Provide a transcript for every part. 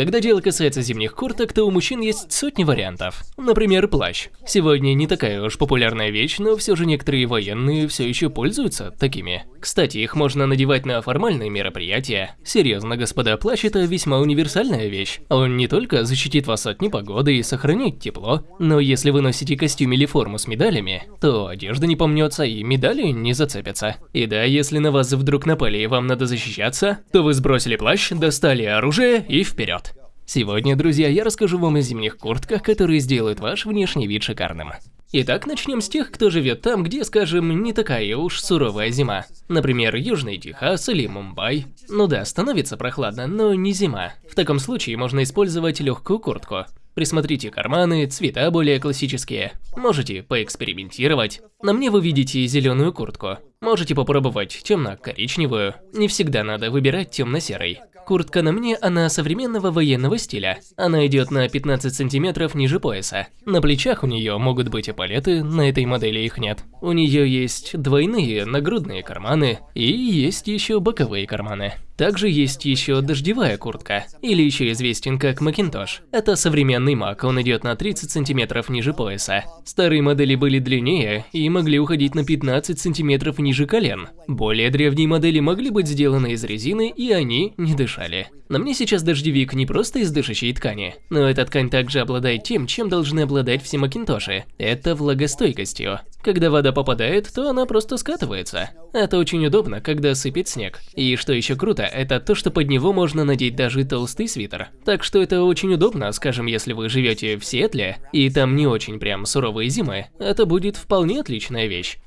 Когда дело касается зимних курток, то у мужчин есть сотни вариантов. Например, плащ. Сегодня не такая уж популярная вещь, но все же некоторые военные все еще пользуются такими. Кстати, их можно надевать на формальные мероприятия. Серьезно, господа, плащ это весьма универсальная вещь. Он не только защитит вас от непогоды и сохранит тепло, но если вы носите костюм или форму с медалями, то одежда не помнется и медали не зацепятся. И да, если на вас вдруг напали и вам надо защищаться, то вы сбросили плащ, достали оружие и вперед. Сегодня, друзья, я расскажу вам о зимних куртках, которые сделают ваш внешний вид шикарным. Итак, начнем с тех, кто живет там, где, скажем, не такая уж суровая зима. Например, Южный Техас или Мумбай. Ну да, становится прохладно, но не зима. В таком случае можно использовать легкую куртку. Присмотрите карманы, цвета более классические. Можете поэкспериментировать. На мне вы видите зеленую куртку. Можете попробовать темно-коричневую. Не всегда надо выбирать темно-серый. Куртка на мне, она современного военного стиля. Она идет на 15 сантиметров ниже пояса. На плечах у нее могут быть эполеты, на этой модели их нет. У нее есть двойные нагрудные карманы и есть еще боковые карманы. Также есть еще дождевая куртка, или еще известен как Макинтош. Это современный мак, он идет на 30 сантиметров ниже пояса. Старые модели были длиннее и могли уходить на 15 сантиметров ниже колен. Более древние модели могли быть сделаны из резины и они не дышали. На мне сейчас дождевик не просто из дышащей ткани, но эта ткань также обладает тем, чем должны обладать все Макинтоши. Это влагостойкостью. Когда вода попадает, то она просто скатывается. Это очень удобно, когда сыпет снег. И что еще круто, это то, что под него можно надеть даже толстый свитер. Так что это очень удобно, скажем, если вы живете в Сиэтле, и там не очень прям суровые зимы, это будет вполне отличная вещь.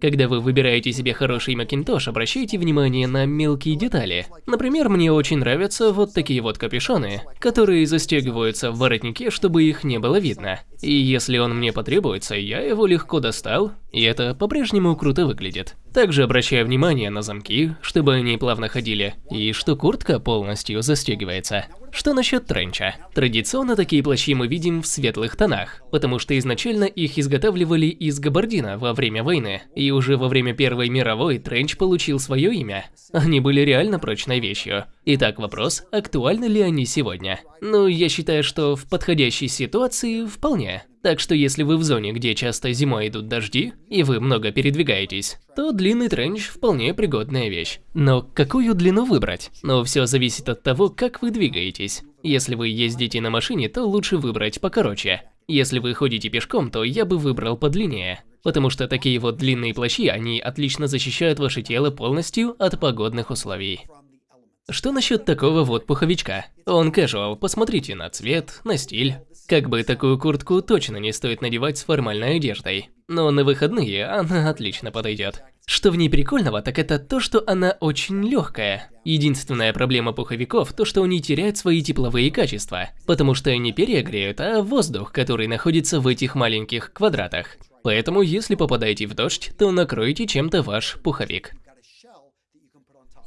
Когда вы выбираете себе хороший макинтош, обращайте внимание на мелкие детали. Например, мне очень нравятся вот такие вот капюшоны, которые застегиваются в воротнике, чтобы их не было видно. И если он мне потребуется, я его легко достал, и это по-прежнему круто выглядит. Также обращаю внимание на замки, чтобы они плавно ходили, и что куртка полностью застегивается. Что насчет тренча? Традиционно такие плащи мы видим в светлых тонах, потому что изначально их изготавливали из габардина во время войны, и уже во время Первой мировой тренч получил свое имя. Они были реально прочной вещью. Итак, вопрос, актуальны ли они сегодня? Ну, я считаю, что в подходящей ситуации вполне. Так что если вы в зоне, где часто зимой идут дожди, и вы много передвигаетесь, то длинный тренч вполне пригодная вещь. Но какую длину выбрать? Но все зависит от того, как вы двигаетесь. Если вы ездите на машине, то лучше выбрать покороче. Если вы ходите пешком, то я бы выбрал подлиннее. Потому что такие вот длинные плащи, они отлично защищают ваше тело полностью от погодных условий. Что насчет такого вот пуховичка? Он casual, посмотрите на цвет, на стиль. Как бы такую куртку точно не стоит надевать с формальной одеждой. Но на выходные она отлично подойдет. Что в ней прикольного, так это то, что она очень легкая. Единственная проблема пуховиков то, что они теряют свои тепловые качества, потому что они перегреют, а воздух, который находится в этих маленьких квадратах. Поэтому, если попадаете в дождь, то накройте чем-то ваш пуховик.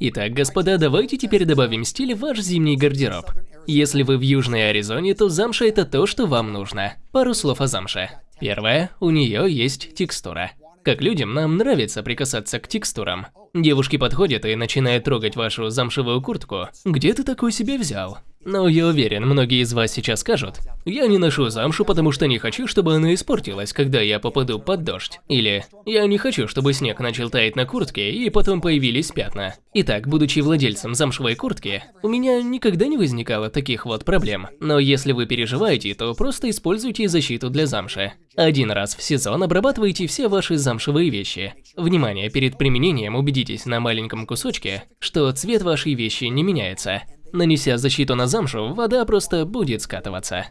Итак, господа, давайте теперь добавим стиль в ваш зимний гардероб. Если вы в Южной Аризоне, то замша это то, что вам нужно. Пару слов о замше. Первое, у нее есть текстура. Как людям, нам нравится прикасаться к текстурам. Девушки подходят и начинают трогать вашу замшевую куртку. Где ты такой себе взял? Но я уверен, многие из вас сейчас скажут, я не ношу замшу, потому что не хочу, чтобы она испортилась, когда я попаду под дождь. Или, я не хочу, чтобы снег начал таять на куртке и потом появились пятна. Итак, будучи владельцем замшевой куртки, у меня никогда не возникало таких вот проблем. Но если вы переживаете, то просто используйте защиту для замши. Один раз в сезон обрабатывайте все ваши замшевые вещи. Внимание, перед применением убедитесь на маленьком кусочке, что цвет вашей вещи не меняется. Нанеся защиту на замшу, вода просто будет скатываться.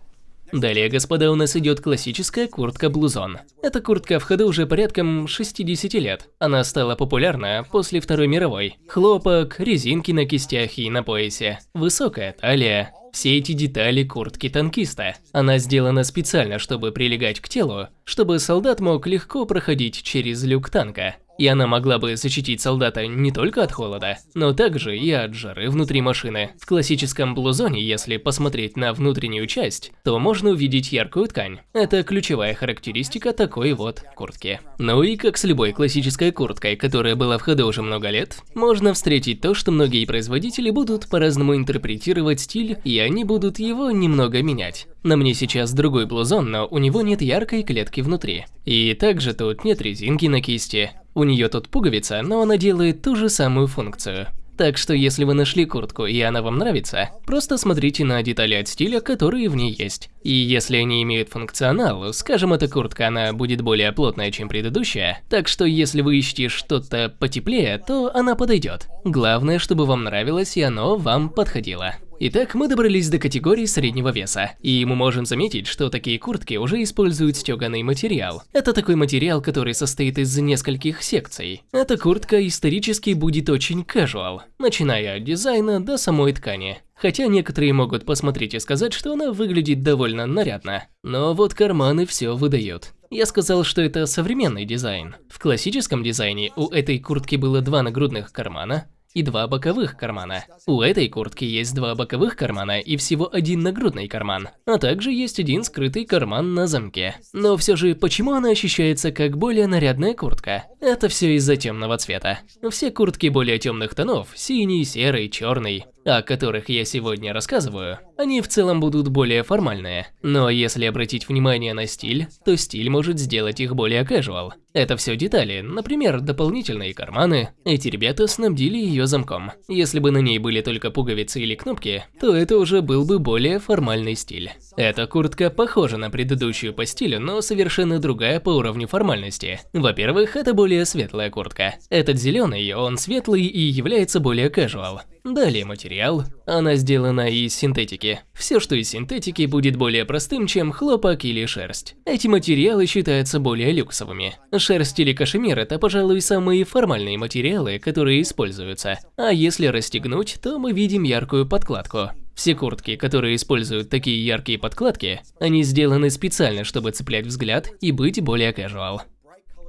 Далее, господа, у нас идет классическая куртка-блузон. Эта куртка в ходу уже порядком 60 лет. Она стала популярна после Второй мировой. Хлопок, резинки на кистях и на поясе, высокая талия. Все эти детали куртки танкиста. Она сделана специально, чтобы прилегать к телу, чтобы солдат мог легко проходить через люк танка. И она могла бы защитить солдата не только от холода, но также и от жары внутри машины. В классическом блузоне, если посмотреть на внутреннюю часть, то можно увидеть яркую ткань. Это ключевая характеристика такой вот куртки. Ну и как с любой классической курткой, которая была в ходу уже много лет, можно встретить то, что многие производители будут по-разному интерпретировать стиль, и они будут его немного менять. На мне сейчас другой блузон, но у него нет яркой клетки внутри. И также тут нет резинки на кисти. У нее тут пуговица, но она делает ту же самую функцию. Так что если вы нашли куртку и она вам нравится, просто смотрите на детали от стиля, которые в ней есть. И если они имеют функционал, скажем, эта куртка, она будет более плотная, чем предыдущая, так что если вы ищете что-то потеплее, то она подойдет. Главное, чтобы вам нравилось и оно вам подходило. Итак, мы добрались до категории среднего веса, и мы можем заметить, что такие куртки уже используют стеганый материал. Это такой материал, который состоит из нескольких секций. Эта куртка исторически будет очень casual, начиная от дизайна до самой ткани. Хотя некоторые могут посмотреть и сказать, что она выглядит довольно нарядно. Но вот карманы все выдают. Я сказал, что это современный дизайн. В классическом дизайне у этой куртки было два нагрудных кармана, и два боковых кармана. У этой куртки есть два боковых кармана и всего один нагрудный карман, а также есть один скрытый карман на замке. Но все же, почему она ощущается как более нарядная куртка? Это все из-за темного цвета. Все куртки более темных тонов, синий, серый, черный, о которых я сегодня рассказываю, они в целом будут более формальные. Но если обратить внимание на стиль, то стиль может сделать их более casual. Это все детали, например, дополнительные карманы. Эти ребята снабдили ее замком. Если бы на ней были только пуговицы или кнопки, то это уже был бы более формальный стиль. Эта куртка похожа на предыдущую по стилю, но совершенно другая по уровню формальности. Во-первых, это более светлая куртка. Этот зеленый, он светлый и является более casual. Далее материал. Она сделана из синтетики. Все, что из синтетики, будет более простым, чем хлопок или шерсть. Эти материалы считаются более люксовыми. Шерсть или кашемир – это, пожалуй, самые формальные материалы, которые используются. А если расстегнуть, то мы видим яркую подкладку. Все куртки, которые используют такие яркие подкладки, они сделаны специально, чтобы цеплять взгляд и быть более casual.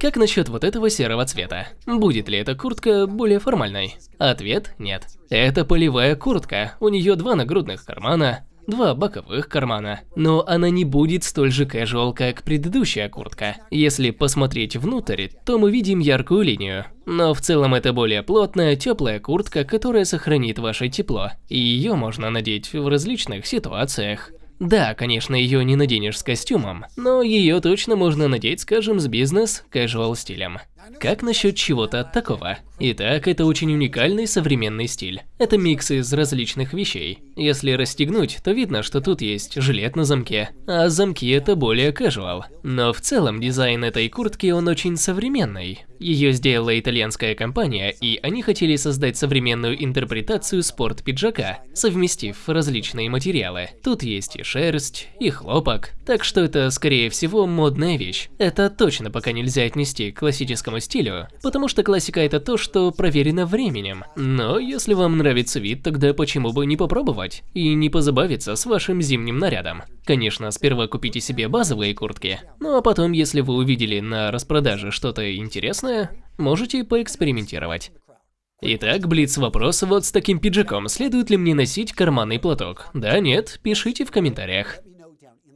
Как насчет вот этого серого цвета? Будет ли эта куртка более формальной? Ответ – нет. Это полевая куртка, у нее два нагрудных кармана, два боковых кармана. Но она не будет столь же casual, как предыдущая куртка. Если посмотреть внутрь, то мы видим яркую линию. Но в целом это более плотная, теплая куртка, которая сохранит ваше тепло. И ее можно надеть в различных ситуациях. Да, конечно, ее не наденешь с костюмом, но ее точно можно надеть, скажем, с бизнес-casual стилем. Как насчет чего-то такого? Итак, это очень уникальный современный стиль. Это микс из различных вещей. Если расстегнуть, то видно, что тут есть жилет на замке, а замки это более casual. Но в целом дизайн этой куртки он очень современный. Ее сделала итальянская компания, и они хотели создать современную интерпретацию спорт-пиджака, совместив различные материалы. Тут есть и шерсть, и хлопок, так что это скорее всего модная вещь. Это точно пока нельзя отнести к классическому классическому стилю, потому что классика это то, что проверено временем. Но если вам нравится вид, тогда почему бы не попробовать и не позабавиться с вашим зимним нарядом. Конечно, сперва купите себе базовые куртки, ну а потом, если вы увидели на распродаже что-то интересное, можете поэкспериментировать. Итак, блиц вопрос вот с таким пиджаком, следует ли мне носить карманный платок? Да, нет, пишите в комментариях.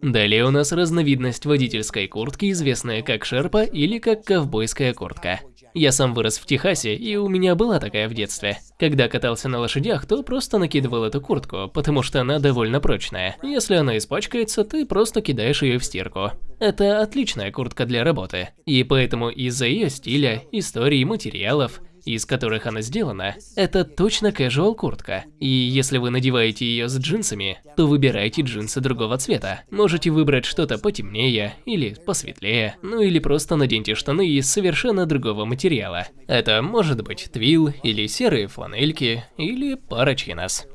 Далее у нас разновидность водительской куртки, известная как шерпа или как ковбойская куртка. Я сам вырос в Техасе, и у меня была такая в детстве. Когда катался на лошадях, то просто накидывал эту куртку, потому что она довольно прочная. Если она испачкается, ты просто кидаешь ее в стирку. Это отличная куртка для работы. И поэтому из-за ее стиля, истории, материалов, из которых она сделана, это точно casual куртка. И если вы надеваете ее с джинсами, то выбирайте джинсы другого цвета. Можете выбрать что-то потемнее или посветлее, ну или просто наденьте штаны из совершенно другого материала. Это может быть твил или серые фланельки или пара чинос.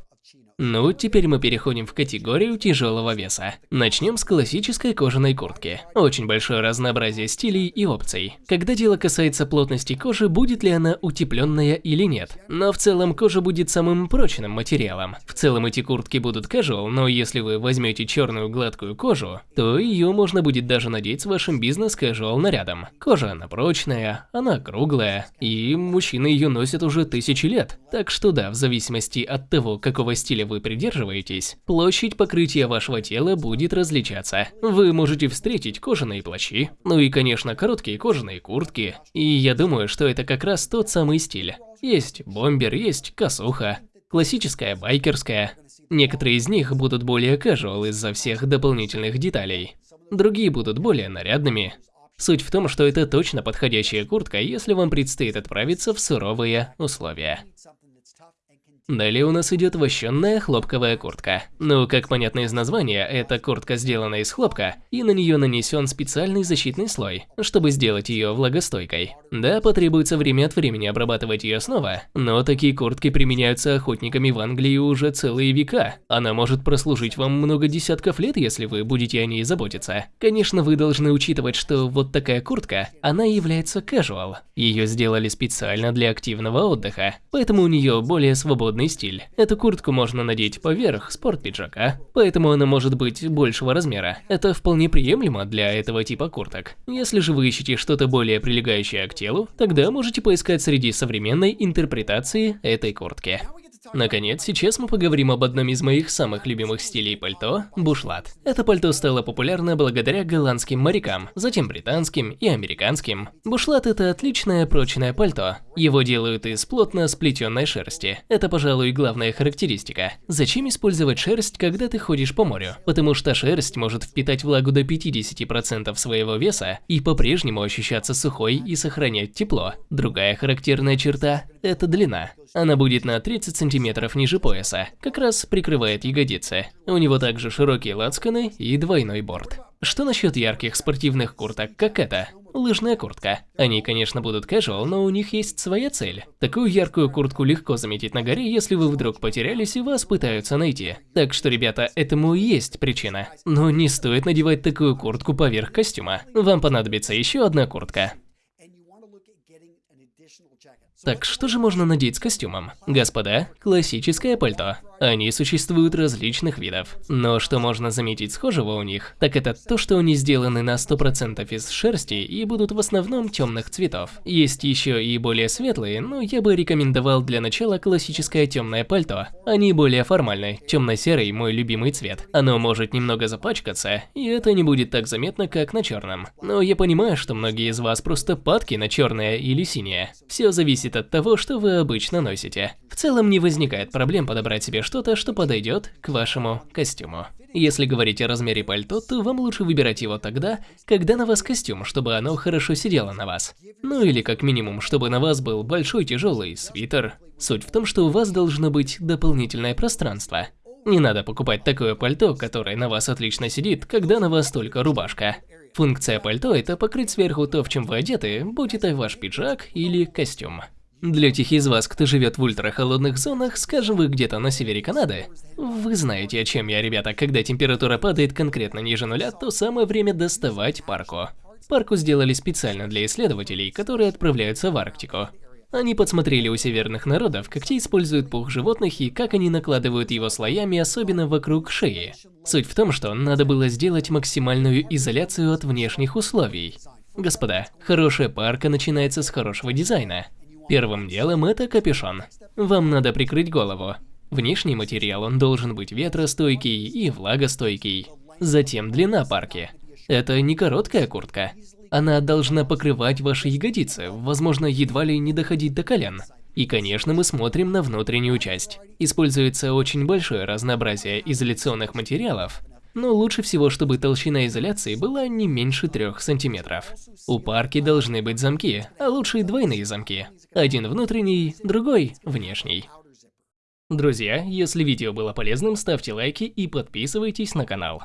Ну, теперь мы переходим в категорию тяжелого веса. Начнем с классической кожаной куртки. Очень большое разнообразие стилей и опций. Когда дело касается плотности кожи, будет ли она утепленная или нет. Но в целом кожа будет самым прочным материалом. В целом эти куртки будут casual, но если вы возьмете черную гладкую кожу, то ее можно будет даже надеть с вашим бизнес-casual нарядом. Кожа она прочная, она круглая, и мужчины ее носят уже тысячи лет. Так что да, в зависимости от того, какого стиля вы придерживаетесь, площадь покрытия вашего тела будет различаться. Вы можете встретить кожаные плащи, ну и конечно короткие кожаные куртки, и я думаю, что это как раз тот самый стиль. Есть бомбер, есть косуха, классическая байкерская. Некоторые из них будут более casual из-за всех дополнительных деталей. Другие будут более нарядными. Суть в том, что это точно подходящая куртка, если вам предстоит отправиться в суровые условия. Далее у нас идет вощенная хлопковая куртка. Ну, как понятно из названия, эта куртка сделана из хлопка, и на нее нанесен специальный защитный слой, чтобы сделать ее влагостойкой. Да, потребуется время от времени обрабатывать ее снова, но такие куртки применяются охотниками в Англии уже целые века. Она может прослужить вам много десятков лет, если вы будете о ней заботиться. Конечно, вы должны учитывать, что вот такая куртка, она является casual. Ее сделали специально для активного отдыха, поэтому у нее более свободный модный стиль. Эту куртку можно надеть поверх спорт-пиджака, поэтому она может быть большего размера. Это вполне приемлемо для этого типа курток. Если же вы ищете что-то более прилегающее к телу, тогда можете поискать среди современной интерпретации этой куртки. Наконец, сейчас мы поговорим об одном из моих самых любимых стилей пальто – бушлат. Это пальто стало популярно благодаря голландским морякам, затем британским и американским. Бушлат – это отличное прочное пальто. Его делают из плотно сплетенной шерсти. Это, пожалуй, главная характеристика. Зачем использовать шерсть, когда ты ходишь по морю? Потому что шерсть может впитать влагу до 50% своего веса и по-прежнему ощущаться сухой и сохранять тепло. Другая характерная черта – это длина. Она будет на 30 сантиметров ниже пояса, как раз прикрывает ягодицы. У него также широкие лацканы и двойной борт. Что насчет ярких спортивных курток, как эта? Лыжная куртка. Они, конечно, будут casual, но у них есть своя цель. Такую яркую куртку легко заметить на горе, если вы вдруг потерялись и вас пытаются найти. Так что, ребята, этому и есть причина. Но не стоит надевать такую куртку поверх костюма. Вам понадобится еще одна куртка. Так что же можно надеть с костюмом? Господа, классическое пальто. Они существуют различных видов. Но что можно заметить схожего у них, так это то, что они сделаны на 100% из шерсти и будут в основном темных цветов. Есть еще и более светлые, но я бы рекомендовал для начала классическое темное пальто. Они более формальны, темно-серый мой любимый цвет. Оно может немного запачкаться, и это не будет так заметно, как на черном. Но я понимаю, что многие из вас просто падки на черное или синее. Все зависит от того, что вы обычно носите. В целом не возникает проблем подобрать себе что-то, что подойдет к вашему костюму. Если говорить о размере пальто, то вам лучше выбирать его тогда, когда на вас костюм, чтобы оно хорошо сидело на вас. Ну или как минимум, чтобы на вас был большой тяжелый свитер. Суть в том, что у вас должно быть дополнительное пространство. Не надо покупать такое пальто, которое на вас отлично сидит, когда на вас только рубашка. Функция пальто – это покрыть сверху то, в чем вы одеты, будь это ваш пиджак или костюм. Для тех из вас, кто живет в ультрахолодных зонах, скажем вы где-то на севере Канады, вы знаете, о чем я, ребята, когда температура падает конкретно ниже нуля, то самое время доставать парку. Парку сделали специально для исследователей, которые отправляются в Арктику. Они подсмотрели у северных народов, как те используют пух животных и как они накладывают его слоями, особенно вокруг шеи. Суть в том, что надо было сделать максимальную изоляцию от внешних условий. Господа, хорошая парка начинается с хорошего дизайна. Первым делом это капюшон. Вам надо прикрыть голову. Внешний материал он должен быть ветростойкий и влагостойкий. Затем длина парки. Это не короткая куртка. Она должна покрывать ваши ягодицы, возможно, едва ли не доходить до колен. И, конечно, мы смотрим на внутреннюю часть. Используется очень большое разнообразие изоляционных материалов, но лучше всего, чтобы толщина изоляции была не меньше 3 сантиметров. У парки должны быть замки, а лучше двойные замки. Один внутренний, другой внешний. Друзья, если видео было полезным, ставьте лайки и подписывайтесь на канал.